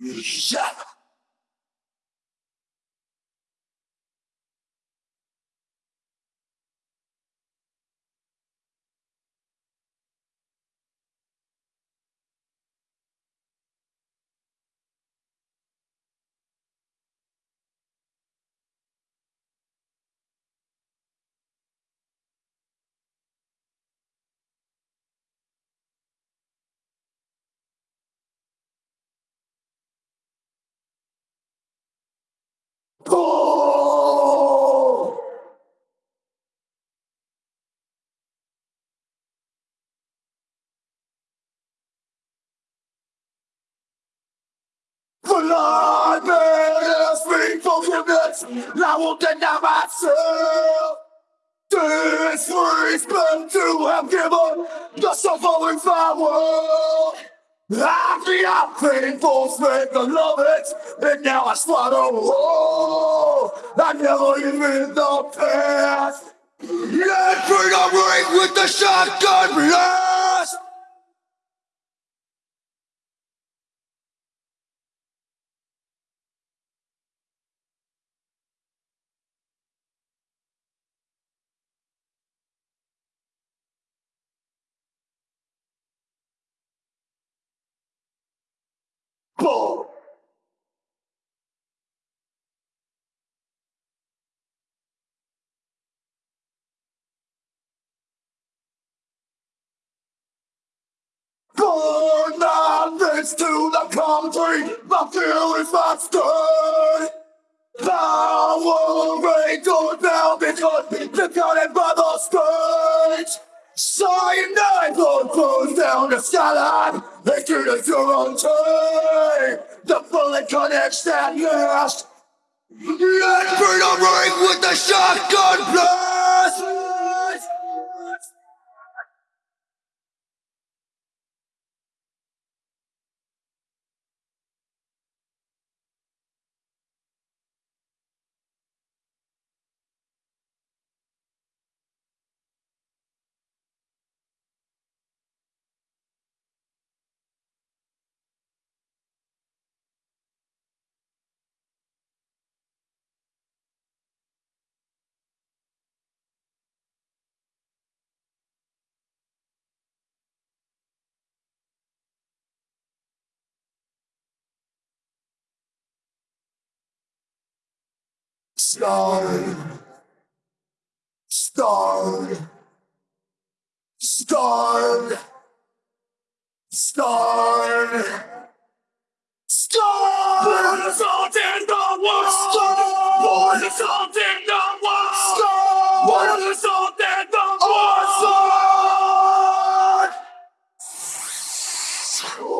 Yeah. Blood bears me forgiveness, I won't deny myself. This free spent to have given the suffering power. I feel painful, spent the love it, and now I slaughter. Oh, I never live in the past. Let freedom ring with the shotgun blast. Boom. Burn nothings to the country, my fear is state. Power ain't going down because counted by the stage. Cyanide blood flows down the they treat us your own time. The bullet connects that. Let's bring a ring with the shotgun blast! Stone. Stone. Stone. Stone. Stone. Born assault in the world. Stone. Born assault in the world. Stone. Born assault in the world. Stone.